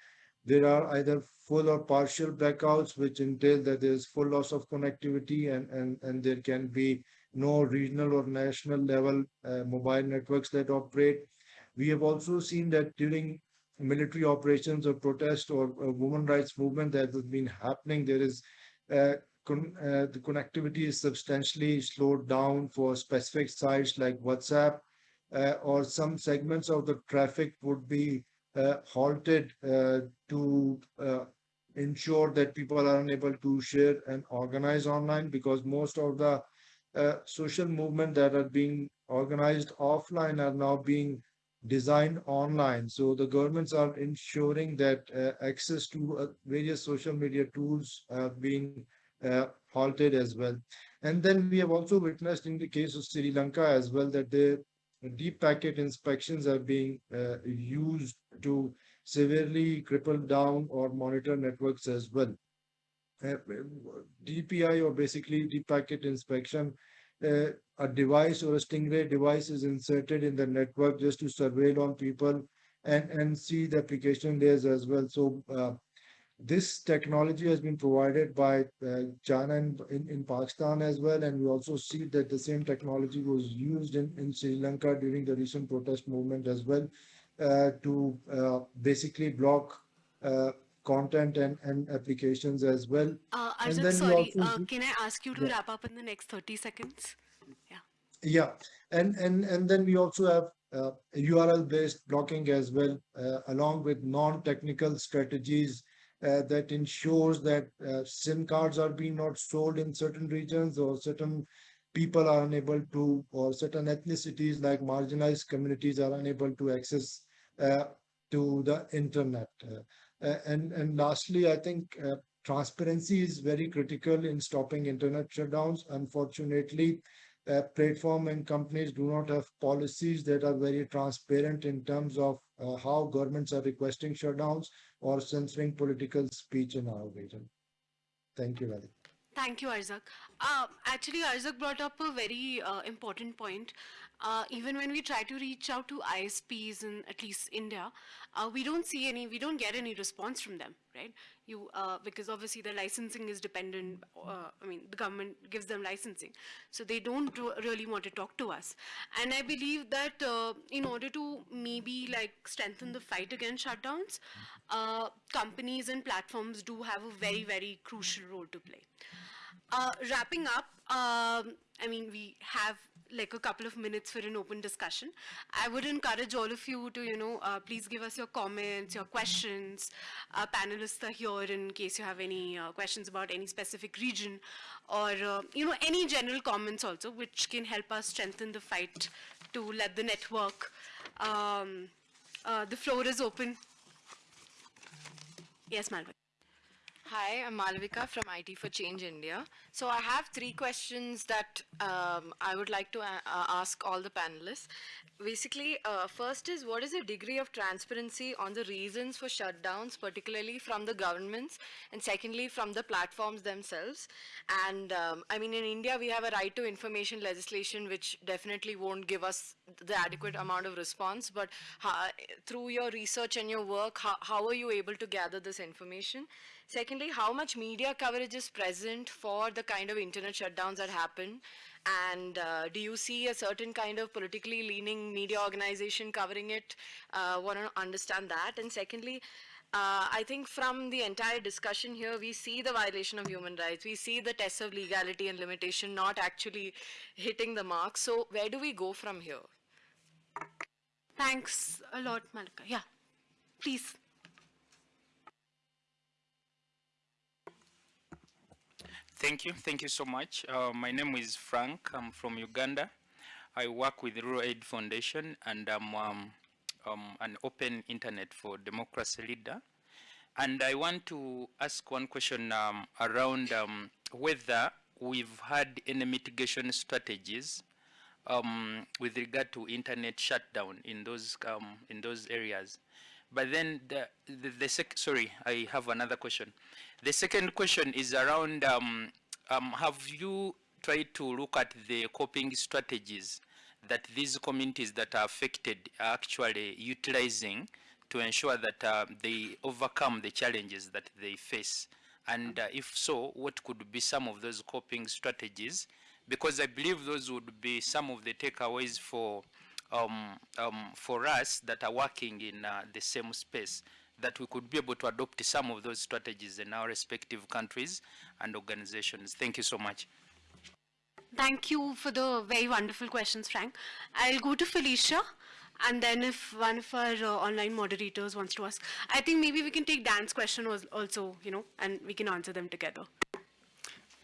there are either full or partial blackouts, which entail that there's full loss of connectivity and, and, and there can be no regional or national level uh, mobile networks that operate. We have also seen that during military operations or protest or, or women rights movement that has been happening, there is uh, con uh, the connectivity is substantially slowed down for specific sites like WhatsApp uh, or some segments of the traffic would be uh, halted uh, to uh, ensure that people are unable to share and organize online because most of the uh, social movement that are being organized offline are now being designed online. So the governments are ensuring that uh, access to uh, various social media tools are being uh, halted as well. And then we have also witnessed in the case of Sri Lanka as well that the deep packet inspections are being uh, used to severely cripple down or monitor networks as well. Uh, DPI or basically deep packet inspection, uh, a device or a Stingray device is inserted in the network just to surveil on people and, and see the application layers as well. So uh, this technology has been provided by uh, China in, in, in, Pakistan as well. And we also see that the same technology was used in, in Sri Lanka during the recent protest movement as well to uh, basically block uh, content and, and applications as well. Uh, Arjun, sorry, uh, can I ask you to yeah. wrap up in the next 30 seconds? Yeah. Yeah. And, and, and then we also have uh, URL based blocking as well, along with non-technical strategies uh, that ensures that uh, SIM cards are being not sold in certain regions or certain people are unable to, or certain ethnicities like marginalized communities are unable to access uh, to the internet. Uh, uh, and, and lastly, I think uh, transparency is very critical in stopping internet shutdowns. Unfortunately, uh, platform and companies do not have policies that are very transparent in terms of uh, how governments are requesting shutdowns or censoring political speech in our region. Thank you, Radhika. Thank you, Arzak. Uh, actually, Arzak brought up a very uh, important point. Uh, even when we try to reach out to ISPs in at least India, uh, we don't see any, we don't get any response from them, right? You, uh, because obviously the licensing is dependent, uh, I mean, the government gives them licensing. So they don't really want to talk to us. And I believe that uh, in order to maybe like strengthen the fight against shutdowns, uh, companies and platforms do have a very, very crucial role to play. Uh, wrapping up, um, I mean, we have like a couple of minutes for an open discussion. I would encourage all of you to, you know, uh, please give us your comments, your questions. Our panelists are here in case you have any uh, questions about any specific region or, uh, you know, any general comments also, which can help us strengthen the fight to let the network. Um, uh, the floor is open. Yes, Malvin. Hi, I'm Malvika from IT for Change India. So I have three questions that um, I would like to uh, ask all the panelists. Basically, uh, first is what is the degree of transparency on the reasons for shutdowns, particularly from the governments, and secondly, from the platforms themselves. And um, I mean, in India, we have a right to information legislation, which definitely won't give us the adequate amount of response. But how, through your research and your work, how, how are you able to gather this information? Secondly, how much media coverage is present for the kind of internet shutdowns that happen? And uh, do you see a certain kind of politically leaning media organization covering it? Uh, Want to understand that. And secondly, uh, I think from the entire discussion here, we see the violation of human rights. We see the tests of legality and limitation not actually hitting the mark. So where do we go from here? Thanks a lot, Malika. Yeah, please. Thank you. Thank you so much. Uh, my name is Frank. I'm from Uganda. I work with Rural Aid Foundation and I'm um, um, an open internet for democracy leader. And I want to ask one question um, around um, whether we've had any mitigation strategies um, with regard to internet shutdown in those um, in those areas. But then the the, the sorry, I have another question. The second question is around um, um, have you tried to look at the coping strategies that these communities that are affected are actually utilizing to ensure that uh, they overcome the challenges that they face? And uh, if so, what could be some of those coping strategies? Because I believe those would be some of the takeaways for um, um, for us that are working in uh, the same space, that we could be able to adopt some of those strategies in our respective countries and organizations. Thank you so much. Thank you for the very wonderful questions, Frank. I'll go to Felicia, and then if one of our uh, online moderators wants to ask, I think maybe we can take Dan's question also, you know, and we can answer them together.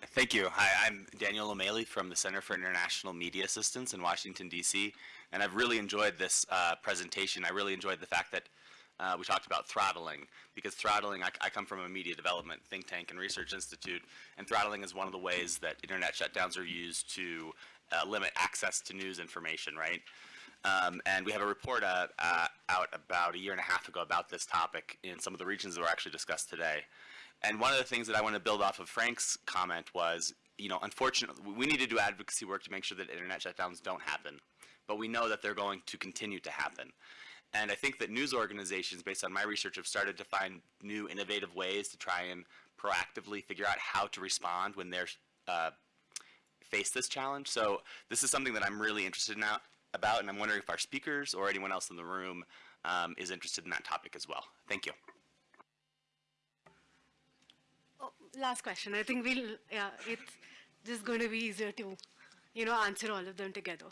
Thank you. Hi, I'm Daniel O'Malley from the Center for International Media Assistance in Washington, D.C., and I've really enjoyed this uh, presentation. I really enjoyed the fact that uh, we talked about throttling, because throttling, I, I come from a media development think tank and research institute, and throttling is one of the ways that internet shutdowns are used to uh, limit access to news information, right? Um, and we have a report uh, uh, out about a year and a half ago about this topic in some of the regions that were actually discussed today. And one of the things that I want to build off of Frank's comment was, you know, unfortunately, we need to do advocacy work to make sure that internet shutdowns don't happen. But we know that they're going to continue to happen. And I think that news organizations, based on my research, have started to find new innovative ways to try and proactively figure out how to respond when they're uh, face this challenge. So this is something that I'm really interested in about, and I'm wondering if our speakers or anyone else in the room um, is interested in that topic as well. Thank you. Oh, last question. I think we'll, yeah, it's just going to be easier to, you know, answer all of them together.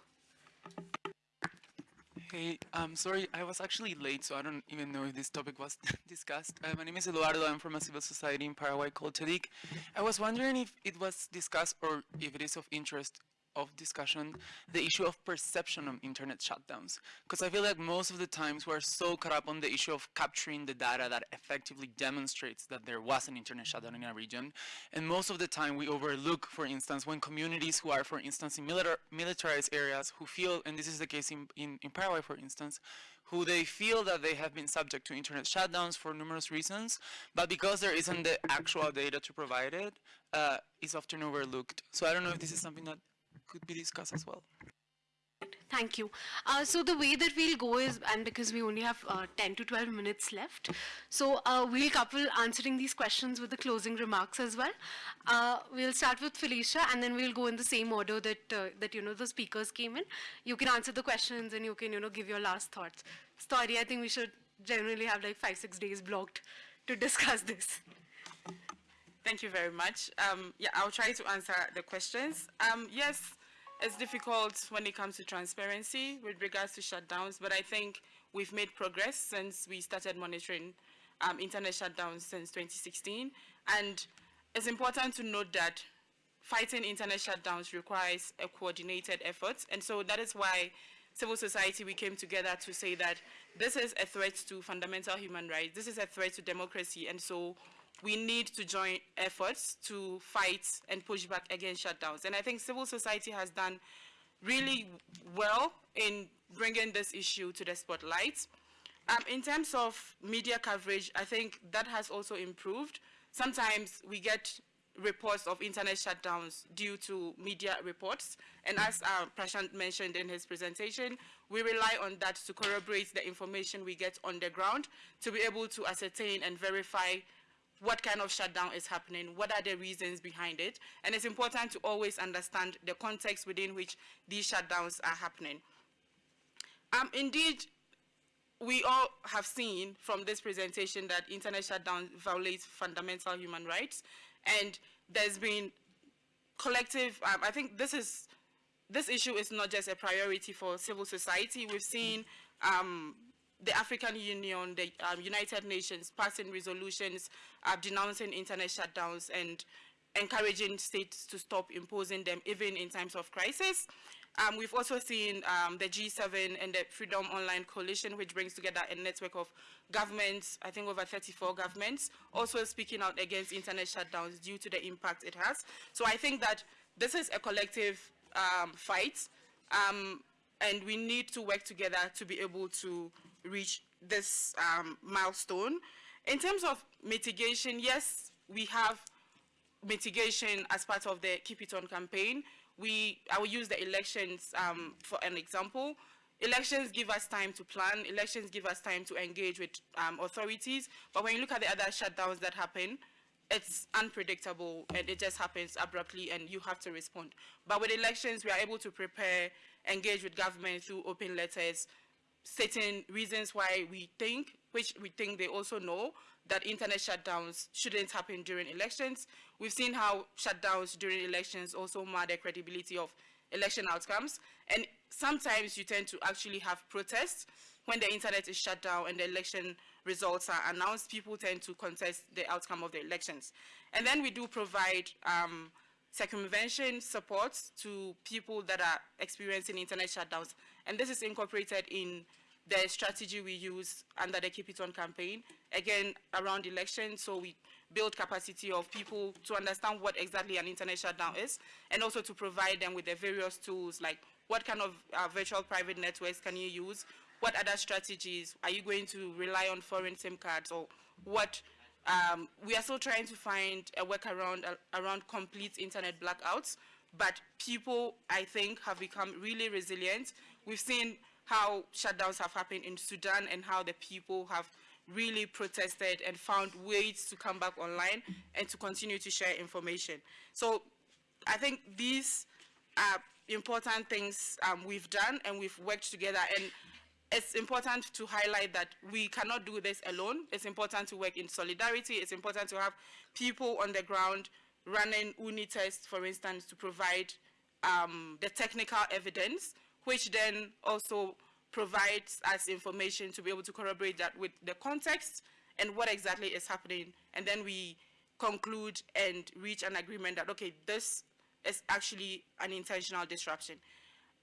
Hey, I'm sorry, I was actually late, so I don't even know if this topic was discussed. Uh, my name is Eduardo. I'm from a civil society in Paraguay called TEDIC. I was wondering if it was discussed or if it is of interest of discussion the issue of perception of internet shutdowns because i feel like most of the times we're so caught up on the issue of capturing the data that effectively demonstrates that there was an internet shutdown in a region and most of the time we overlook for instance when communities who are for instance in militar- militarized areas who feel and this is the case in, in, in paraguay for instance who they feel that they have been subject to internet shutdowns for numerous reasons, but because there isn't the actual data to provide it, uh, it's often overlooked. So I don't know if this is something that could be discussed as well. Thank you. Uh, so the way that we'll go is, and because we only have uh, 10 to 12 minutes left, so uh, we'll couple answering these questions with the closing remarks as well. Uh, we'll start with Felicia, and then we'll go in the same order that uh, that you know the speakers came in. You can answer the questions, and you can you know give your last thoughts. Story, I think we should generally have like five six days blocked to discuss this. Thank you very much. Um, yeah, I'll try to answer the questions. Um, yes, it's difficult when it comes to transparency with regards to shutdowns, but I think we've made progress since we started monitoring um, internet shutdowns since 2016. And it's important to note that fighting internet shutdowns requires a coordinated effort. And so that is why civil society, we came together to say that this is a threat to fundamental human rights. This is a threat to democracy. And so we need to join efforts to fight and push back against shutdowns. And I think civil society has done really well in bringing this issue to the spotlight. Um, in terms of media coverage, I think that has also improved. Sometimes we get reports of internet shutdowns due to media reports. And as uh, Prashant mentioned in his presentation, we rely on that to corroborate the information we get on the ground to be able to ascertain and verify what kind of shutdown is happening, what are the reasons behind it, and it's important to always understand the context within which these shutdowns are happening. Um, indeed, we all have seen from this presentation that internet shutdown violates fundamental human rights, and there's been collective, um, I think this is, this issue is not just a priority for civil society. We've seen um, the African Union, the um, United Nations passing resolutions uh, denouncing internet shutdowns and encouraging states to stop imposing them even in times of crisis. Um, we've also seen um, the G7 and the Freedom Online Coalition, which brings together a network of governments, I think over 34 governments, also speaking out against internet shutdowns due to the impact it has. So I think that this is a collective um, fight, um, and we need to work together to be able to reach this um, milestone. In terms of mitigation, yes, we have mitigation as part of the Keep It On campaign. We, I will use the elections um, for an example. Elections give us time to plan. Elections give us time to engage with um, authorities. But when you look at the other shutdowns that happen, it's unpredictable and it just happens abruptly and you have to respond. But with elections, we are able to prepare, engage with government through open letters, certain reasons why we think, which we think they also know, that internet shutdowns shouldn't happen during elections. We've seen how shutdowns during elections also mar the credibility of election outcomes. And sometimes you tend to actually have protests when the internet is shut down and the election results are announced, people tend to contest the outcome of the elections. And then we do provide um, circumvention support to people that are experiencing internet shutdowns. And this is incorporated in the strategy we use under the Keep It On campaign, again, around elections. So we build capacity of people to understand what exactly an internet shutdown is, and also to provide them with the various tools, like what kind of uh, virtual private networks can you use, what other strategies, are you going to rely on foreign SIM cards, or what um, we are still trying to find a workaround uh, around complete internet blackouts, but people, I think, have become really resilient. We've seen how shutdowns have happened in Sudan and how the people have really protested and found ways to come back online and to continue to share information. So I think these are important things um, we've done and we've worked together and it's important to highlight that we cannot do this alone. It's important to work in solidarity. It's important to have people on the ground running OONI tests, for instance, to provide um, the technical evidence, which then also provides us information to be able to corroborate that with the context and what exactly is happening. And then we conclude and reach an agreement that, okay, this is actually an intentional disruption.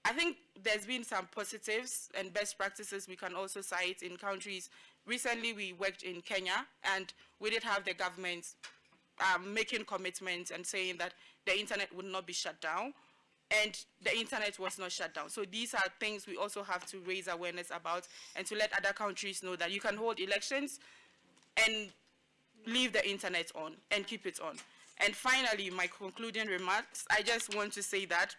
I think there's been some positives and best practices we can also cite in countries. Recently, we worked in Kenya, and we did have the government um, making commitments and saying that the internet would not be shut down, and the internet was not shut down. So these are things we also have to raise awareness about and to let other countries know that you can hold elections and leave the internet on and keep it on. And finally, my concluding remarks, I just want to say that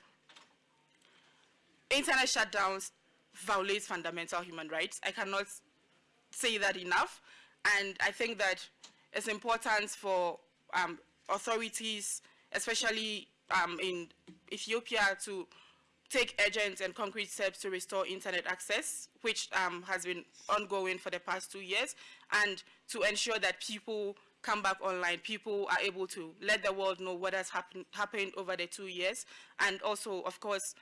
internet shutdowns violates fundamental human rights. I cannot say that enough. And I think that it's important for um, authorities, especially um, in Ethiopia, to take urgent and concrete steps to restore internet access, which um, has been ongoing for the past two years, and to ensure that people come back online, people are able to let the world know what has happen, happened over the two years. And also, of course,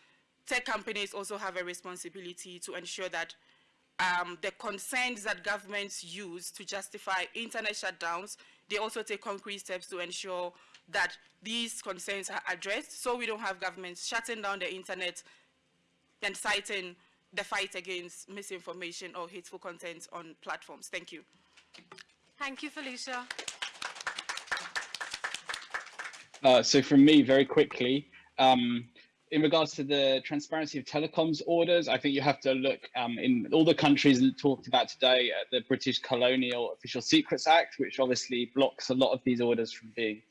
tech companies also have a responsibility to ensure that um, the concerns that governments use to justify internet shutdowns, they also take concrete steps to ensure that these concerns are addressed so we don't have governments shutting down the internet and citing the fight against misinformation or hateful content on platforms. Thank you. Thank you, Felicia. Uh, so from me, very quickly, um, in regards to the transparency of telecoms orders, I think you have to look um, in all the countries talked about today at the British Colonial Official Secrets Act, which obviously blocks a lot of these orders from being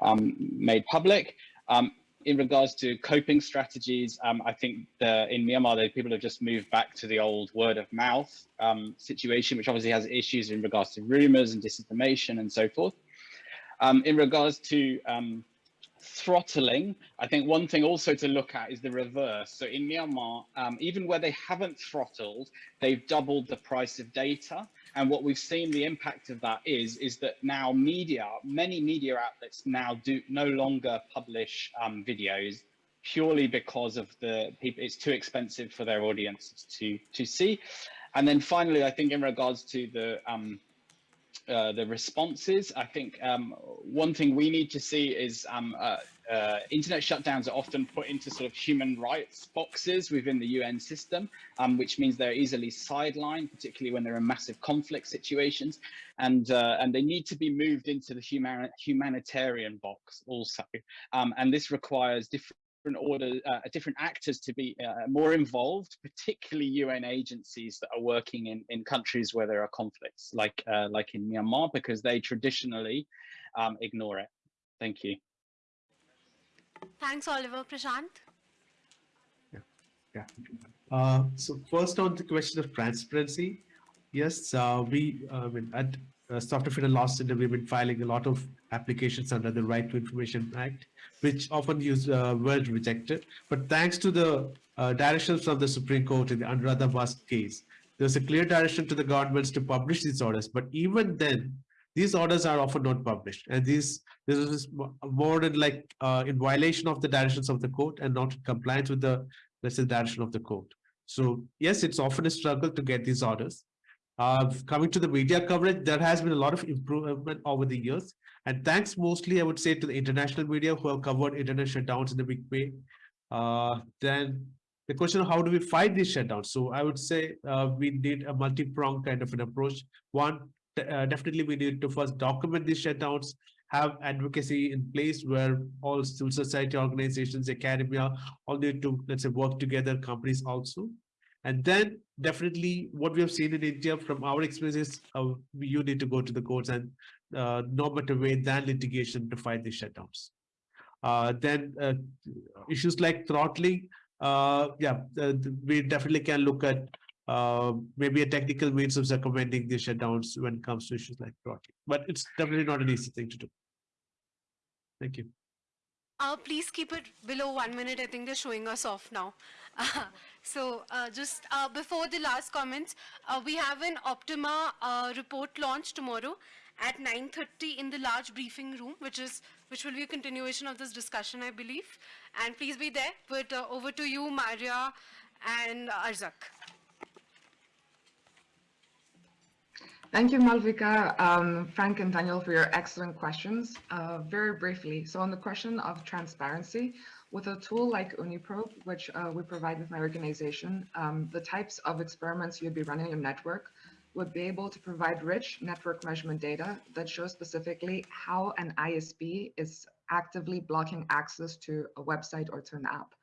um, made public. Um, in regards to coping strategies, um, I think the, in Myanmar, the people have just moved back to the old word of mouth um, situation, which obviously has issues in regards to rumors and disinformation and so forth. Um, in regards to um, throttling, I think one thing also to look at is the reverse. So in Myanmar, um, even where they haven't throttled, they've doubled the price of data. And what we've seen the impact of that is, is that now media, many media outlets now do no longer publish um, videos purely because of the people, it's too expensive for their audiences to, to see. And then finally, I think in regards to the, um, uh, the responses. I think um, one thing we need to see is um, uh, uh, internet shutdowns are often put into sort of human rights boxes within the UN system, um, which means they're easily sidelined, particularly when there are in massive conflict situations, and uh, and they need to be moved into the human humanitarian box also, um, and this requires different order, uh, different actors to be uh, more involved, particularly UN agencies that are working in, in countries where there are conflicts, like uh, like in Myanmar, because they traditionally um, ignore it. Thank you. Thanks, Oliver. Prashant? Yeah. yeah. Uh, so first on the question of transparency, yes, uh, we uh, at uh, Software Freedom Law Center, we've been filing a lot of applications under the Right to Information Act, which often use uh, were rejected. But thanks to the uh, directions from the Supreme Court in the Anuradha Bhasin case, there's a clear direction to the governments to publish these orders. But even then, these orders are often not published. And these this is than like uh, in violation of the directions of the court and not in compliance with the, let's say, direction of the court. So yes, it's often a struggle to get these orders. Uh, coming to the media coverage, there has been a lot of improvement over the years. And thanks mostly, I would say, to the international media who have covered internet shutdowns in a big way. Uh, then the question of how do we fight these shutdowns? So I would say uh, we need a multi-pronged kind of an approach. One, uh, definitely we need to first document these shutdowns, have advocacy in place where all civil society organizations, academia, all need to, let's say, work together, companies also. And then definitely what we have seen in India from our experiences, uh, you need to go to the courts and uh, no better way than litigation to fight these shutdowns. Uh, then uh, issues like throttling, uh, yeah, uh, we definitely can look at uh, maybe a technical means of circumventing the shutdowns when it comes to issues like throttling. But it's definitely not an easy thing to do. Thank you. Uh, please keep it below one minute. I think they're showing us off now. Uh, so uh, just uh, before the last comments, uh, we have an Optima uh, report launch tomorrow at 9.30 in the large briefing room, which is which will be a continuation of this discussion, I believe. And please be there. But over to you, Maria and Arzak. Thank you, Malvika, um, Frank and Daniel for your excellent questions. Uh, very briefly, so on the question of transparency, with a tool like OONI Probe, which uh, we provide with my organization, um, the types of experiments you'd be running in your network would be able to provide rich network measurement data that shows specifically how an ISP is actively blocking access to a website or to an app.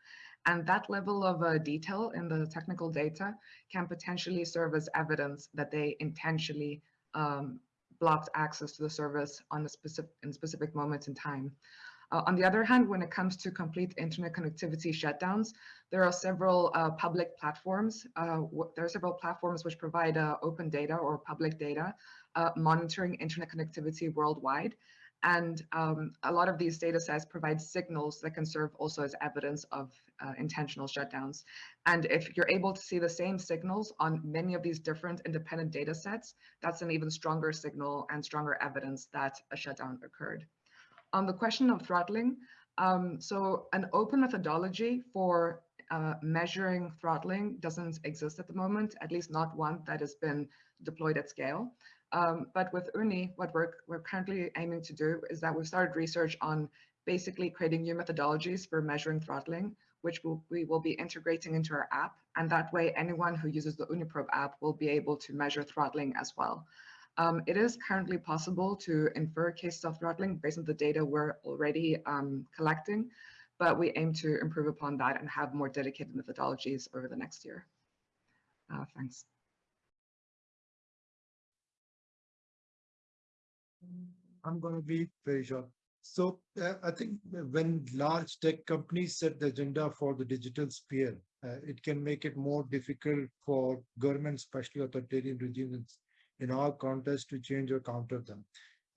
And that level of uh, detail in the technical data can potentially serve as evidence that they intentionally um, blocked access to the service on a specific in specific moments in time. Uh, on the other hand, when it comes to complete internet connectivity shutdowns, there are several uh, public platforms. Uh, there are several platforms which provide uh, open data or public data uh, monitoring internet connectivity worldwide. And um, a lot of these data sets provide signals that can serve also as evidence of uh, intentional shutdowns. And if you're able to see the same signals on many of these different independent data sets, that's an even stronger signal and stronger evidence that a shutdown occurred. On the question of throttling, um, so an open methodology for uh, measuring throttling doesn't exist at the moment, at least not one that has been deployed at scale. Um, but with OONI, what we're, we're currently aiming to do is that we've started research on basically creating new methodologies for measuring throttling, which we'll, we will be integrating into our app. And that way, anyone who uses the OONI Probe app will be able to measure throttling as well. Um, it is currently possible to infer cases of throttling based on the data we're already um, collecting, but we aim to improve upon that and have more dedicated methodologies over the next year. Uh, thanks. I'm going to be very short. So uh, I think when large tech companies set the agenda for the digital sphere, uh, it can make it more difficult for governments, especially authoritarian regimes in our context to change or counter them.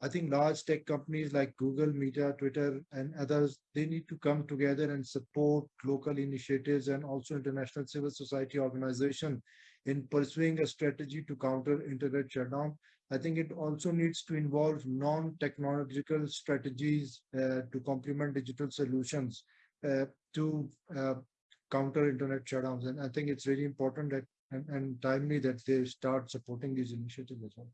I think large tech companies like Google, Meta, Twitter, and others, they need to come together and support local initiatives and also international civil society organization in pursuing a strategy to counter internet shutdown I think it also needs to involve non-technological strategies uh, to complement digital solutions uh, to uh, counter internet shutdowns. And I think it's really important that and, and timely that they start supporting these initiatives as well.